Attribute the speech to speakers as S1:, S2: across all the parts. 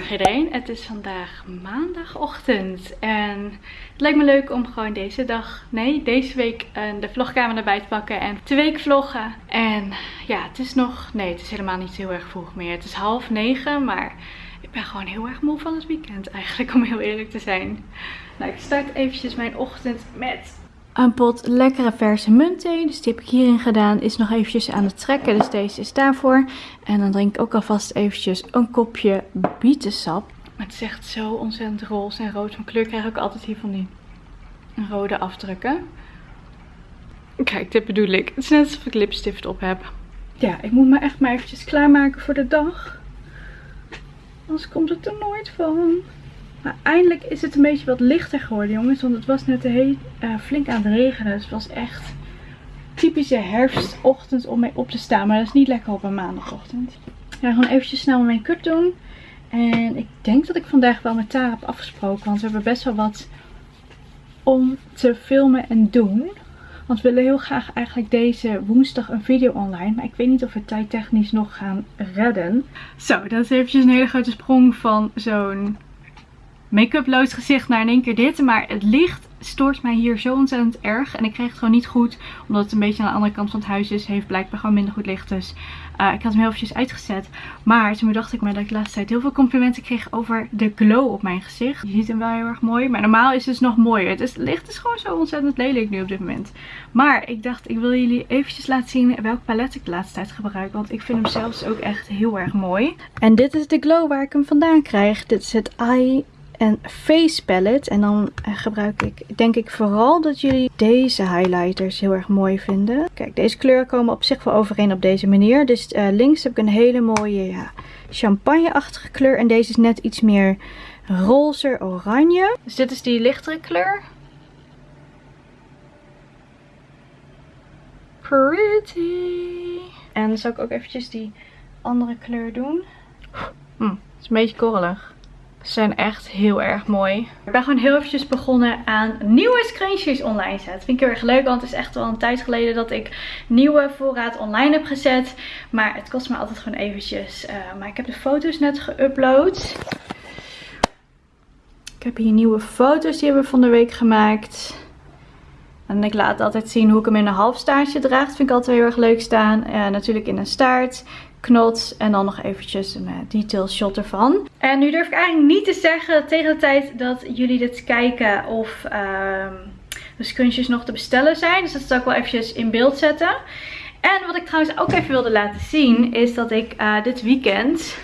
S1: Goedemorgen iedereen. Het is vandaag maandagochtend en het lijkt me leuk om gewoon deze dag, nee deze week uh, de vlogkamer erbij te pakken en twee week vloggen. En ja, het is nog, nee het is helemaal niet heel erg vroeg meer. Het is half negen, maar ik ben gewoon heel erg moe van het weekend eigenlijk om heel eerlijk te zijn. Nou, ik start eventjes mijn ochtend met een pot lekkere verse muntthee. Dus die heb ik hierin gedaan. Is nog eventjes aan het trekken. Dus deze is daarvoor. En dan drink ik ook alvast eventjes een kopje bietensap. Het is echt zo ontzettend roze en rood van kleur. Krijg ik altijd hier van die rode afdrukken. Kijk, dit bedoel ik. Het is net alsof ik lipstift op heb. Ja, ik moet me echt maar eventjes klaarmaken voor de dag. Anders komt het er nooit van. Maar eindelijk is het een beetje wat lichter geworden jongens. Want het was net heel, uh, flink aan het regenen. Dus het was echt typische herfstochtend om mee op te staan. Maar dat is niet lekker op een maandagochtend. Ik ga gewoon eventjes snel mijn make-up doen. En ik denk dat ik vandaag wel met Tara heb afgesproken. Want we hebben best wel wat om te filmen en doen. Want we willen heel graag eigenlijk deze woensdag een video online. Maar ik weet niet of we tijdtechnisch nog gaan redden. Zo, dat is eventjes een hele grote sprong van zo'n make-uploos gezicht naar in één keer dit. Maar het licht stoort mij hier zo ontzettend erg. En ik kreeg het gewoon niet goed. Omdat het een beetje aan de andere kant van het huis is. Heeft blijkbaar gewoon minder goed licht. Dus uh, ik had hem heel eventjes uitgezet. Maar toen dacht ik me dat ik de laatste tijd heel veel complimenten kreeg over de glow op mijn gezicht. Je ziet hem wel heel erg mooi. Maar normaal is het dus nog mooier. Het, licht is gewoon zo ontzettend lelijk nu op dit moment. Maar ik dacht ik wil jullie eventjes laten zien welk palet ik de laatste tijd gebruik. Want ik vind hem zelfs ook echt heel erg mooi. En dit is de glow waar ik hem vandaan krijg. Dit is het Eye en Face Palette. En dan eh, gebruik ik, denk ik vooral dat jullie deze highlighters heel erg mooi vinden. Kijk, deze kleuren komen op zich wel overeen op deze manier. Dus uh, links heb ik een hele mooie champagne-achtige kleur. En deze is net iets meer roze oranje. Dus dit is die lichtere kleur. Pretty. En dan zal ik ook eventjes die andere kleur doen. Hm, het is een beetje korrelig. Zijn echt heel erg mooi. Ik ben gewoon heel eventjes begonnen aan nieuwe scrunchies online zetten. Vind ik heel erg leuk, want het is echt wel een tijd geleden dat ik nieuwe voorraad online heb gezet. Maar het kost me altijd gewoon eventjes. Uh, maar ik heb de foto's net geüpload. Ik heb hier nieuwe foto's die hebben we van de week gemaakt. En ik laat altijd zien hoe ik hem in een half staartje draag. Vind ik altijd heel erg leuk staan. Uh, natuurlijk in een staart knots en dan nog eventjes een uh, detail shot ervan. En nu durf ik eigenlijk niet te zeggen tegen de tijd dat jullie dit kijken of uh, de scrunchies nog te bestellen zijn. Dus dat zal ik wel eventjes in beeld zetten. En wat ik trouwens ook even wilde laten zien is dat ik uh, dit weekend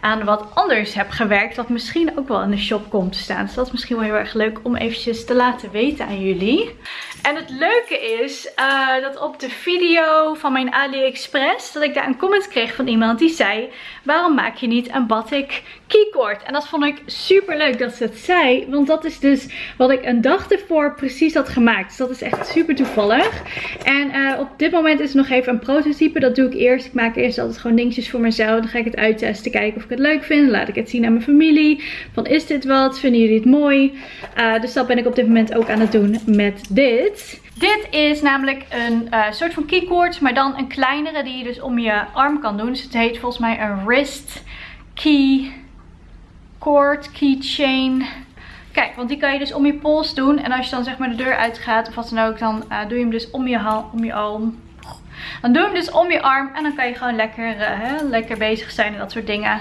S1: aan wat anders heb gewerkt. Wat misschien ook wel in de shop komt te staan. Dus dat is misschien wel heel erg leuk om eventjes te laten weten aan jullie. En het leuke is uh, dat op de video van mijn AliExpress, dat ik daar een comment kreeg van iemand die zei, waarom maak je niet een batik keycord? En dat vond ik super leuk dat ze het zei, want dat is dus wat ik een dag ervoor precies had gemaakt. Dus dat is echt super toevallig. En uh, op dit moment is nog even een prototype, dat doe ik eerst. Ik maak eerst altijd gewoon dingetjes voor mezelf, dan ga ik het uittesten, kijken of ik het leuk vind. Laat ik het zien aan mijn familie, van is dit wat, vinden jullie het mooi? Uh, dus dat ben ik op dit moment ook aan het doen met dit. Dit is namelijk een uh, soort van keycord, maar dan een kleinere die je dus om je arm kan doen. Dus het heet volgens mij een wrist key cord, keychain. Kijk, want die kan je dus om je pols doen. En als je dan zeg maar de deur uitgaat of wat dan ook, dan uh, doe je hem dus om je, om je arm. Dan doe je hem dus om je arm en dan kan je gewoon lekker, hè, lekker bezig zijn en dat soort dingen.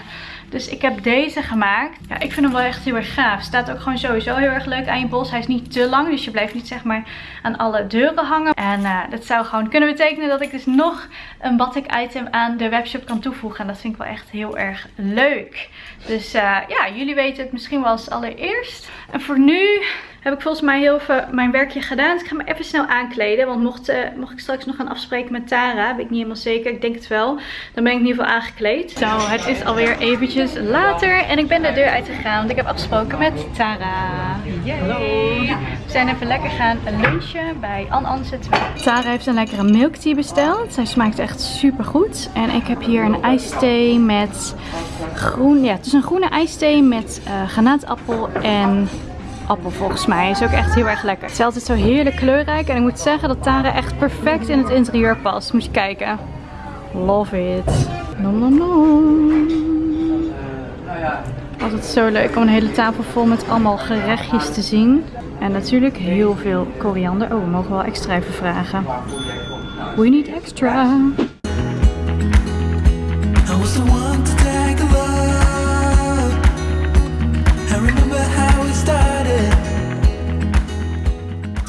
S1: Dus ik heb deze gemaakt. Ja, ik vind hem wel echt heel erg gaaf. Staat ook gewoon sowieso heel erg leuk aan je bos. Hij is niet te lang, dus je blijft niet zeg maar aan alle deuren hangen. En uh, dat zou gewoon kunnen betekenen dat ik dus nog een batik item aan de webshop kan toevoegen. En dat vind ik wel echt heel erg leuk. Dus uh, ja, jullie weten het misschien wel als allereerst. En voor nu heb ik volgens mij heel even mijn werkje gedaan. Dus ik ga me even snel aankleden. Want mocht, uh, mocht ik straks nog gaan afspreken met Tara, weet ik niet helemaal zeker. Ik denk het wel. Dan ben ik in ieder geval aangekleed. Zo, het is alweer eventjes later. En ik ben de deur uitgegaan. Want ik heb afgesproken met Tara. Hallo. We zijn even lekker gaan lunchen bij An Anse 2. Tara heeft een lekkere milk tea besteld. Zij smaakt echt super goed. En ik heb hier een ijsthee met groen. Ja, het is een groene ijsthee met uh, granaatappel en appel volgens mij. Is ook echt heel erg lekker. Het is altijd zo heerlijk kleurrijk. En ik moet zeggen dat Tara echt perfect in het interieur past. Moet je kijken. Love it. Nom nom nom. Altijd zo leuk om een hele tafel vol met allemaal gerechtjes te zien. En natuurlijk heel veel koriander. Oh, we mogen wel extra even vragen. We need extra.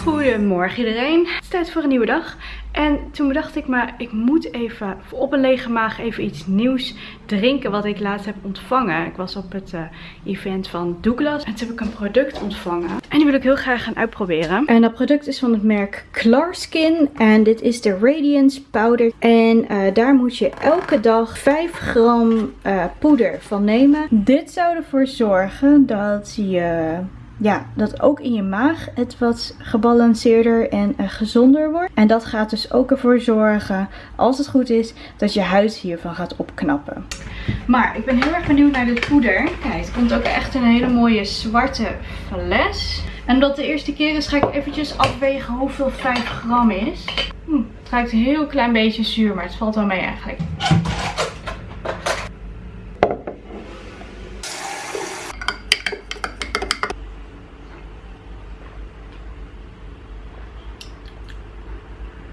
S1: Goedemorgen iedereen. Het is tijd voor een nieuwe dag. En toen bedacht ik maar, ik moet even op een lege maag even iets nieuws drinken wat ik laatst heb ontvangen. Ik was op het eh, event van Douglas en toen heb ik een product ontvangen. En die wil ik heel graag gaan uitproberen. En dat product is van het merk Klarskin en dit is de Radiance Powder. En eh, daar moet je elke dag 5 gram eh, poeder van nemen. Dit zou ervoor zorgen dat je ja, dat ook in je maag het wat gebalanceerder en uh, gezonder wordt. En dat gaat dus ook ervoor zorgen, als het goed is, dat je huid hiervan gaat opknappen. Maar ik ben heel erg benieuwd naar dit poeder. Kijk, het komt ook echt een hele mooie zwarte fles. En omdat de eerste keer is, ga ik eventjes afwegen hoeveel 5 gram is. Hm, het ruikt een heel klein beetje zuur, maar het valt wel mee eigenlijk.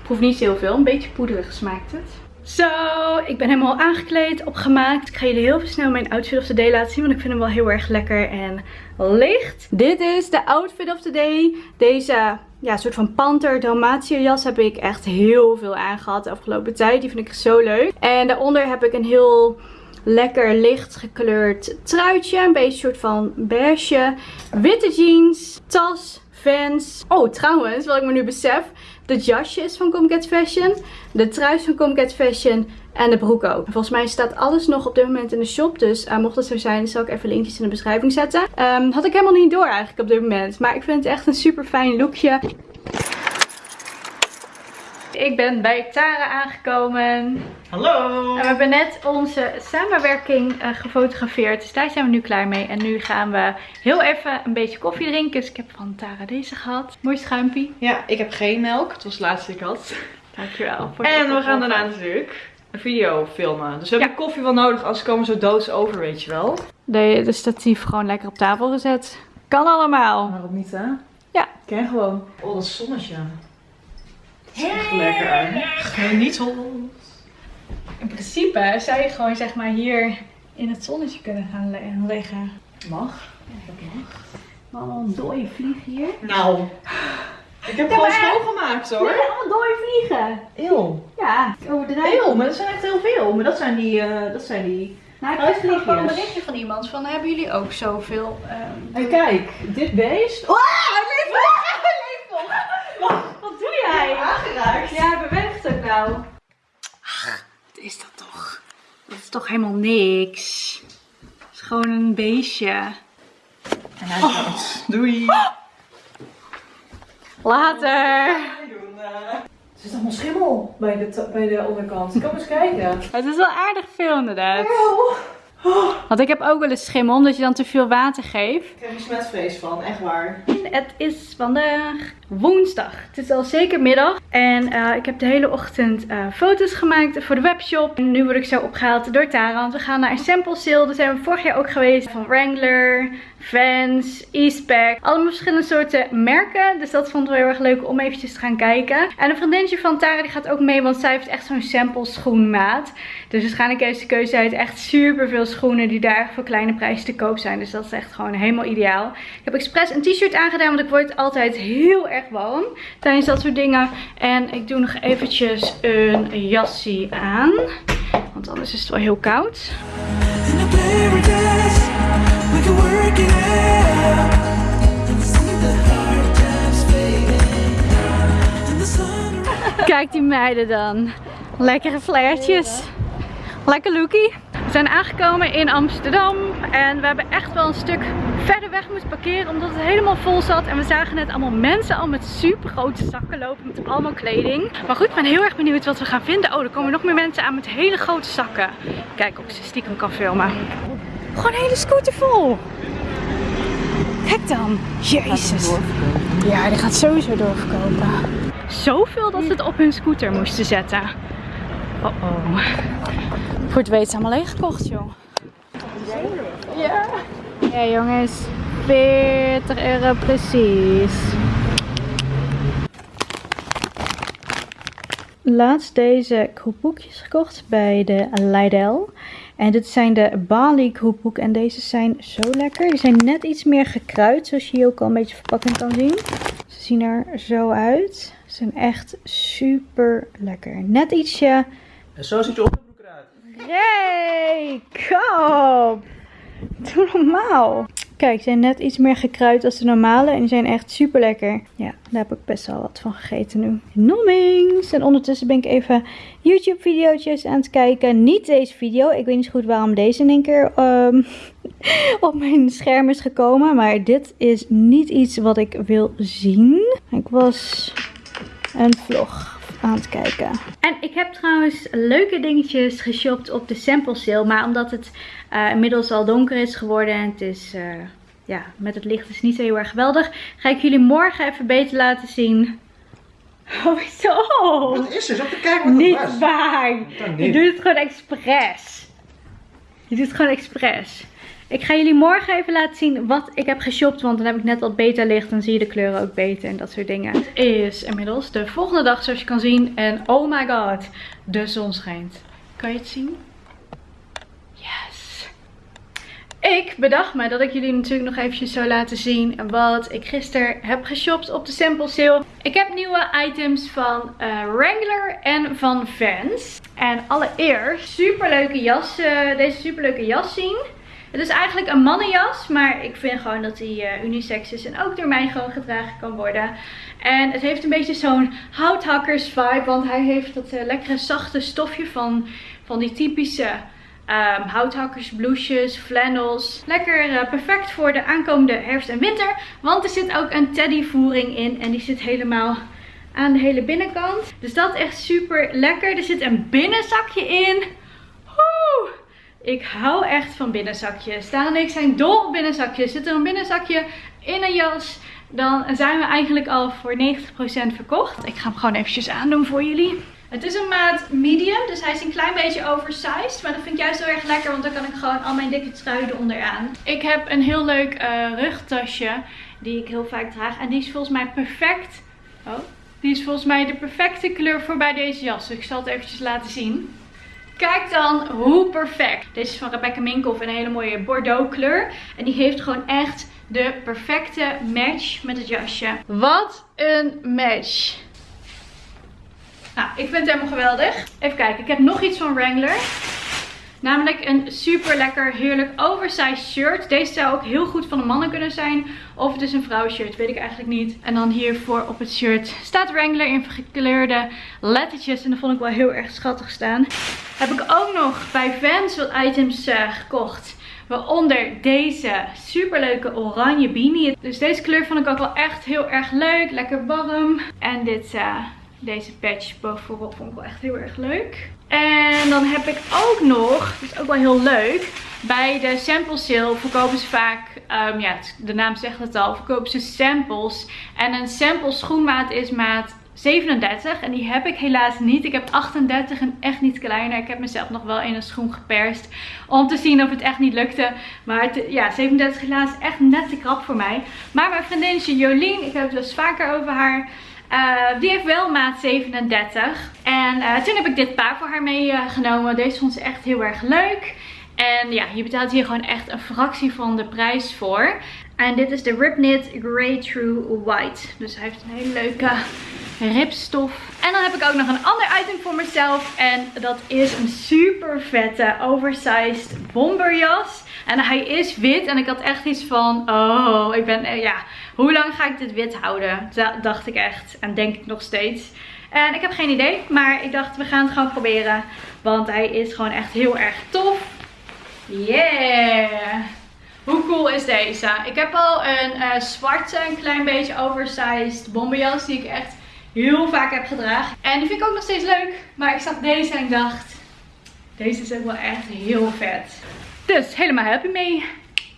S1: Proef niet heel veel. Een beetje poederig smaakt het. Zo, ik ben helemaal aangekleed, opgemaakt. Ik ga jullie heel snel mijn outfit of the day laten zien. Want ik vind hem wel heel erg lekker en licht. Dit is de outfit of the day. Deze ja, soort van panter Dalmatia jas heb ik echt heel veel aangehad de afgelopen tijd. Die vind ik zo leuk. En daaronder heb ik een heel lekker licht gekleurd truitje. Een beetje soort van beige. Witte jeans, tas, Vans. Oh, trouwens, wat ik me nu besef. De jasje is van Comcat Fashion. De trui is van Comcat Fashion. En de broek ook. Volgens mij staat alles nog op dit moment in de shop. Dus uh, mocht het zo zijn, zal ik even linkjes in de beschrijving zetten. Um, had ik helemaal niet door eigenlijk op dit moment. Maar ik vind het echt een super fijn lookje. Ik ben bij Tara aangekomen.
S2: Hallo!
S1: En we hebben net onze samenwerking uh, gefotografeerd. Dus daar zijn we nu klaar mee. En nu gaan we heel even een beetje koffie drinken. Dus ik heb van Tara deze gehad. Mooi schuimpie.
S2: Ja, ik heb geen melk. Het was het laatste ik had.
S1: Dankjewel. Voor
S2: En we gaan daarna natuurlijk een video filmen. Dus we hebben
S1: Ja.
S2: koffie wel nodig, anders komen we zo doods over, weet je wel.
S1: De, de statief gewoon lekker op tafel gezet. Kan allemaal.
S2: Waarom niet, hè?
S1: Ja.
S2: Ken gewoon. Oh, dat zonnetje. Is echt lekker. Geniet hol.
S1: In principe zou je gewoon zeg maar hier in het zonnetje kunnen gaan le- liggen.
S2: Mag.
S1: Allemaal een dode vlieg hier.
S2: Nou. Ik heb
S1: Ja,
S2: gewoon
S1: maar-
S2: schoongemaakt hoor.
S1: Nee, allemaal dode vliegen.
S2: Eeuw.
S1: Ja, ik overdrijf.
S2: Eeuw, maar dat zijn echt heel veel. Maar dat zijn die, eh, dat zijn die...
S1: Nou, ik kreeg gewoon een berichtje van iemand van hebben jullie ook zoveel... ehm,
S2: En kijk, dit beest. Oh, leeft nog! Hij leeft nog!
S1: Jij?
S2: Aangeraakt.
S1: Ja, hij beweegt ook nou. Wat is dat toch? Dat is toch helemaal niks. Het is gewoon een beestje.
S2: En hij is dood. Doei.
S1: Later.
S2: Er zit allemaal schimmel bij de, bij de onderkant. Kom eens kijken.
S1: Het is wel aardig veel inderdaad. Want ik heb ook wel eens schimmel, omdat je dan te veel water geeft.
S2: Ik heb er smetvrees van, echt waar.
S1: Het is vandaag woensdag. Het is al zeker middag. En eh, ik heb de hele ochtend eh, foto's gemaakt voor de webshop. En nu word ik zo opgehaald door Tara. Want we gaan naar een sample sale. Daar zijn we vorig jaar ook geweest. Van Wrangler, Vans, Eastpak. Allemaal verschillende soorten merken. Dus dat vond ik wel heel erg leuk om eventjes te gaan kijken. En een vriendinnetje van Tara die gaat ook mee. Want zij heeft echt zo'n sample schoenmaat. Dus waarschijnlijk heeft ze keuze uit echt super veel schoenen die daar voor kleine prijzen te koop zijn. Dus dat is echt gewoon helemaal ideaal. Ik heb expres een t-shirt aangedaan, want ik word altijd heel erg warm tijdens dat soort dingen. En ik doe nog eventjes een jasje aan. Want anders is het wel heel koud. Kijk die meiden dan. Lekkere flairtjes. Lekker lookie. We zijn aangekomen in Amsterdam. En we hebben echt wel een stuk verder weg moeten parkeren. Omdat het helemaal vol zat. En we zagen net allemaal mensen al met super grote zakken lopen. Met allemaal kleding. Maar goed, ik ben heel erg benieuwd wat we gaan vinden. Oh, er komen nog meer mensen aan met hele grote zakken. Kijk of ze stiekem kan filmen. Gewoon een hele scooter vol. Kijk dan. Jezus. Ja, die gaat sowieso doorverkopen. Zoveel dat ze het op hun scooter moesten zetten. Oh oh. Voor het weet allemaal leeggekocht, joh. Ja. Ja jongens, 40 euro precies. Laatst deze kroephoekjes gekocht bij de Lidl. En dit zijn de Bali kroephoek en deze zijn zo lekker. Die zijn net iets meer gekruid, zoals je hier ook al een beetje verpakking kan zien. Ze zien er zo uit. Ze zijn echt super lekker. Net ietsje
S3: En zo ziet je onderbroek eruit.
S1: Ray, kom! Doe normaal. Kijk, ze zijn net iets meer gekruid als de normale. En die zijn echt super lekker. Ja, daar heb ik best wel wat van gegeten nu. Nommings. En ondertussen ben ik even YouTube video's aan het kijken. Niet deze video. Ik weet niet goed waarom deze in één keer ehm, op mijn scherm is gekomen. Maar dit is niet iets wat ik wil zien. Ik was een vlog aan het kijken. En ik heb trouwens leuke dingetjes geshopt op de sample sale. Maar omdat het eh, inmiddels al donker is geworden en het is... eh, ja, met het licht is niet zo heel erg geweldig. Ga ik jullie morgen even beter laten zien. Hoezo?
S3: Wat is er? Zat te kijken wat het was.
S1: Niet waar. Je doet het gewoon expres. Je doet het gewoon expres. Ik ga jullie morgen even laten zien wat ik heb geshopt. Want dan heb ik net wat beter licht. Dan zie je de kleuren ook beter en dat soort dingen. Het is inmiddels de volgende dag zoals je kan zien. En oh my god, de zon schijnt. Kan je het zien? Yes. Ik bedacht me dat ik jullie natuurlijk nog eventjes zou laten zien wat ik gisteren heb geshopt op de sample sale. Ik heb nieuwe items van eh, Wrangler en van Vans. En allereerst superleuke jas, eh, deze superleuke jas zien. Het is eigenlijk een mannenjas, maar ik vind gewoon dat hij eh, unisex is en ook door mij gewoon gedragen kan worden. En het heeft een beetje zo'n houthakkers vibe, want hij heeft dat eh, lekkere zachte stofje van, van die typische Ehm houthakkers, blouses, flannels. Lekker eh, perfect voor de aankomende herfst en winter. Want er zit ook een teddyvoering in. En die zit helemaal aan de hele binnenkant. Dus dat is echt super lekker. Er zit een binnenzakje in. Ik hou echt van binnenzakjes. Daan en ik zijn dol op binnenzakjes. Zit er een binnenzakje in een jas, dan zijn we eigenlijk al voor 90% verkocht. Ik ga hem gewoon eventjes aandoen voor jullie. Het is een maat medium, dus hij is een klein beetje oversized. Maar dat vind ik juist heel erg lekker, want dan kan ik gewoon al mijn dikke trui eronder aan. Ik heb een heel leuk eh, rugtasje, die ik heel vaak draag. En die is volgens mij perfect. Oh, die is volgens mij de perfecte kleur voor bij deze jas. Dus ik zal het eventjes laten zien. Kijk dan hoe perfect. Deze is van Rebecca Minkoff in een hele mooie Bordeaux kleur. En die heeft gewoon echt de perfecte match met het jasje. Wat een match. Nou, ik vind het helemaal geweldig. Even kijken, ik heb nog iets van Wrangler. Namelijk een super lekker, heerlijk oversized shirt. Deze zou ook heel goed van de mannen kunnen zijn. Of het is een vrouwenshirt, weet ik eigenlijk niet. En dan hiervoor op het shirt staat Wrangler in gekleurde lettertjes. En dat vond ik wel heel erg schattig staan. Heb ik ook nog bij Vans wat items eh, gekocht. Waaronder deze superleuke oranje beanie. Dus deze kleur vond ik ook wel echt heel erg leuk. Lekker warm. En dit, eh, deze patch bovenop vond ik wel echt heel erg leuk. En dan heb ik ook nog, dat is ook wel heel leuk. Bij de sample sale verkopen ze vaak, ehm, ja de naam zegt het al, verkopen ze samples. En een sample schoenmaat is maat 37 en die heb ik helaas niet. Ik heb 38 en echt niet kleiner. Ik heb mezelf nog wel in een schoen geperst om te zien of het echt niet lukte. Maar het- ja, 37 helaas echt net te krap voor mij. Maar mijn vriendinnetje Jolien, ik heb het eens vaker over haar. Eh, die heeft wel maat 37. En eh, toen heb ik dit paar voor haar meegenomen. Deze vond ze echt heel erg leuk. En ja, je betaalt hier gewoon echt een fractie van de prijs voor. En dit is de Ripknit Grey True White. Dus hij heeft een hele leuke ripstof. En dan heb ik ook nog een ander item voor mezelf. En dat is een super vette oversized bomberjas. En hij is wit. En ik had echt iets van, oh, ik ben, eh, ja, hoe lang ga ik dit wit houden? Dat dacht ik echt. En denk ik nog steeds. En ik heb geen idee. Maar ik dacht, we gaan het gewoon proberen. Want hij is gewoon echt heel erg tof. Yeah! Hoe cool is deze? Ik heb al een eh, zwarte, een klein beetje oversized bomberjas die ik echt heel vaak heb gedragen. En die vind ik ook nog steeds leuk. Maar ik zag deze en ik dacht, deze is ook wel echt heel vet. Dus helemaal happy mee.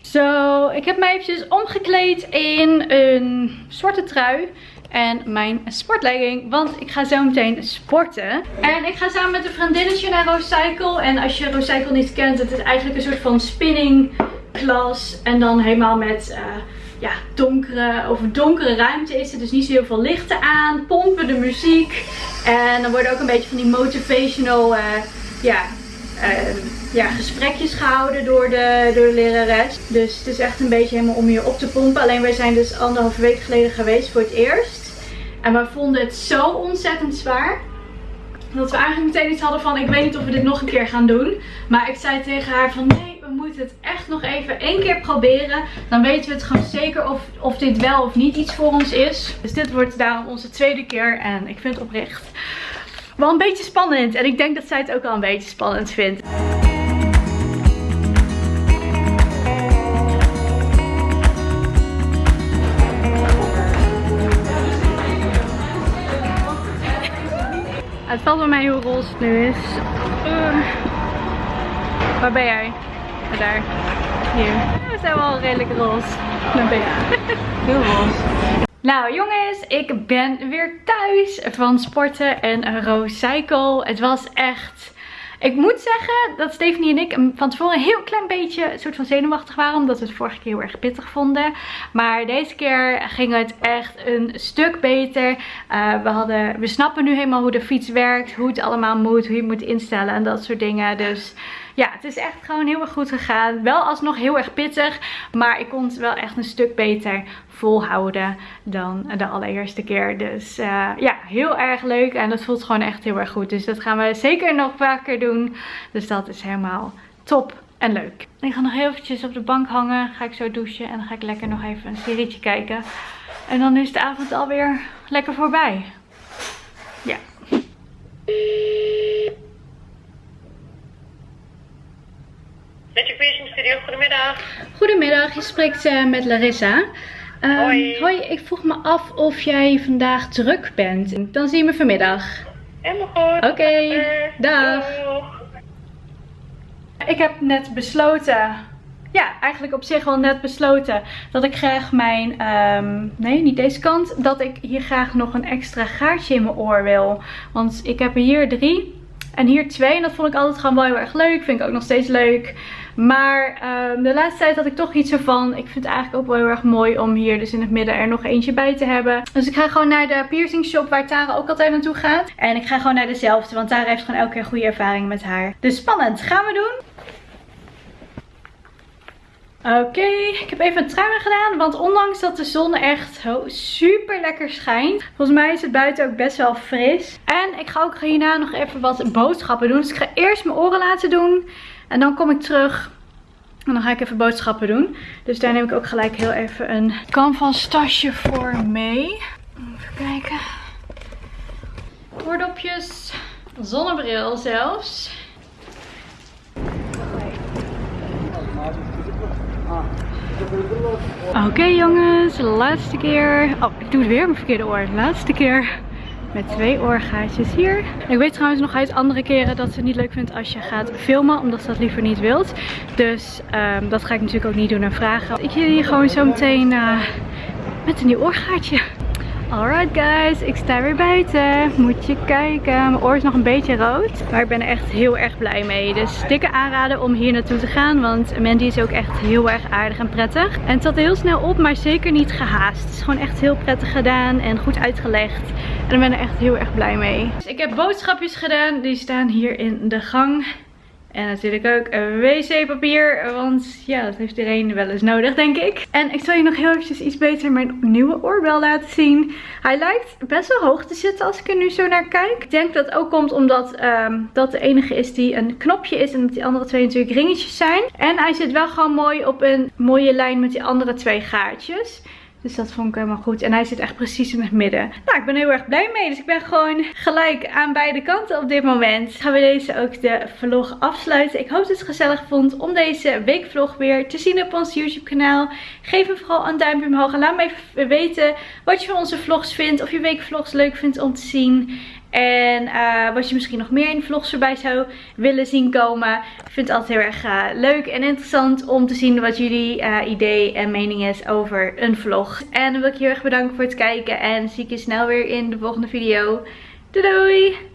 S1: Zo, ik heb mij eventjes omgekleed in een zwarte trui. En mijn sportlegging, want ik ga zo meteen sporten. En ik ga samen met een vriendinnetje naar Rocycle. En als je Rocycle niet kent, het is eigenlijk een soort van spinning glas. En dan helemaal met eh, ja, donkere, of donkere ruimte is er. Dus niet zo heel veel lichten aan. Pompen de muziek. En dan worden ook een beetje van die motivational eh, ja, eh, ja, gesprekjes gehouden door de, door de lerares. Dus het is echt een beetje helemaal om je op te pompen. Alleen wij zijn dus anderhalve week geleden geweest voor het eerst. En we vonden het zo ontzettend zwaar. Dat we eigenlijk meteen iets hadden van, ik weet niet of we dit nog een keer gaan doen. Maar ik zei tegen haar van, nee, we moeten het echt nog even één keer proberen. Dan weten we het gewoon zeker of, of dit wel of niet iets voor ons is. Dus dit wordt daarom onze tweede keer. En ik vind het oprecht wel een beetje spannend. En ik denk dat zij het ook wel een beetje spannend vindt. Het valt bij mij hoe roze het nu is. Uh. Waar ben jij? Daar. Hier. We zijn wel redelijk roze. Daar ben je. Heel roze. Nou jongens, ik ben weer thuis van sporten en Rocycle. Het was echt... Ik moet zeggen dat Stephanie en ik van tevoren een heel klein beetje soort van zenuwachtig waren. Omdat we het vorige keer heel erg pittig vonden. Maar deze keer ging het echt een stuk beter. Uh, we, hadden, we snappen nu helemaal hoe de fiets werkt. Hoe het allemaal moet. Hoe je het moet instellen en dat soort dingen. Dus ja, het is echt gewoon heel erg goed gegaan. Wel alsnog heel erg pittig. Maar ik kon het wel echt een stuk beter volhouden dan de allereerste keer. Dus uh, ja, heel erg leuk. En dat voelt gewoon echt heel erg goed. Dus dat gaan we zeker nog vaker doen. Dus dat is helemaal top en leuk. Ik ga nog heel eventjes op de bank hangen. Ga ik zo douchen. En dan ga ik lekker nog even een serietje kijken. En dan is de avond alweer lekker voorbij. Ja.
S4: Met Piercing Studio, goedemiddag.
S1: Goedemiddag, je spreekt uh, met Larissa. Um,
S4: Hoi.
S1: Hoi, ik vroeg me af of jij vandaag druk bent. Dan zien we vanmiddag.
S4: Helemaal goed.
S1: Oké, dag.
S4: doeg.
S1: Ik heb net besloten, ja, eigenlijk op zich wel net besloten, dat ik graag mijn, ehm, nee, niet deze kant, dat ik hier graag nog een extra gaatje in mijn oor wil. Want ik heb er hier drie en hier twee en dat vond ik altijd gewoon wel heel erg leuk. Vind ik ook nog steeds leuk. Maar ehm, de laatste tijd had ik toch iets ervan. Ik vind het eigenlijk ook wel heel erg mooi om hier dus in het midden er nog eentje bij te hebben. Dus ik ga gewoon naar de piercing shop waar Tara ook altijd naartoe gaat. En ik ga gewoon naar dezelfde, want Tara heeft gewoon elke keer goede ervaring met haar. Dus spannend, gaan we doen. Oké, ik heb even een trui aan gedaan, want ondanks dat de zon echt super lekker schijnt, volgens mij is het buiten ook best wel fris. En ik ga ook hierna nog even wat boodschappen doen. Dus ik ga eerst mijn oren laten doen en dan kom ik terug en dan ga ik even boodschappen doen. Dus daar neem ik ook gelijk heel even een canvas tasje voor mee. Even kijken. Oordopjes, zonnebril zelfs. Oké jongens, laatste keer. Oh, ik doe het weer mijn verkeerde oor. Laatste keer met twee oorgaatjes hier. Ik weet trouwens nog uit andere keren dat ze het niet leuk vindt als je gaat filmen, omdat ze dat liever niet wilt. Dus ehm, dat ga ik natuurlijk ook niet doen en vragen. Ik jullie gewoon zo meteen uh, met een nieuw oorgaatje. Alright guys, ik sta weer buiten. Moet je kijken. Mijn oor is nog een beetje rood. Maar ik ben er echt heel erg blij mee. Dus dikke aanraden om hier naartoe te gaan. Want Mandy is ook echt heel erg aardig en prettig. En het zat heel snel op, maar zeker niet gehaast. Het is gewoon echt heel prettig gedaan en goed uitgelegd. En ik ben er echt heel erg blij mee. Ik heb boodschapjes gedaan. Die staan hier in de gang. En natuurlijk ook wc-papier, want ja, dat heeft iedereen wel eens nodig, denk ik. En ik zal je nog heel eventjes iets beter mijn nieuwe oorbel laten zien. Hij lijkt best wel hoog te zitten als ik er nu zo naar kijk. Ik denk dat ook komt omdat um, dat de enige is die een knopje is en dat die andere twee natuurlijk ringetjes zijn. En hij zit wel gewoon mooi op een mooie lijn met die andere twee gaatjes. Dus dat vond ik helemaal goed. En hij zit echt precies in het midden. Nou, ik ben heel erg blij mee. Dus ik ben gewoon gelijk aan beide kanten op dit moment. Gaan we deze ook de vlog afsluiten. Ik hoop dat je het gezellig vond om deze weekvlog weer te zien op ons YouTube kanaal. Geef me vooral een duimpje omhoog. En laat me even weten wat je van onze vlogs vindt. Of je weekvlogs leuk vindt om te zien. En uh, wat je misschien nog meer in vlogs voorbij zou willen zien komen. Ik vind het altijd heel erg uh, leuk en interessant om te zien wat jullie uh, idee en mening is over een vlog. En dan wil ik je heel erg bedanken voor het kijken. En zie ik je snel weer in de volgende video. Doei!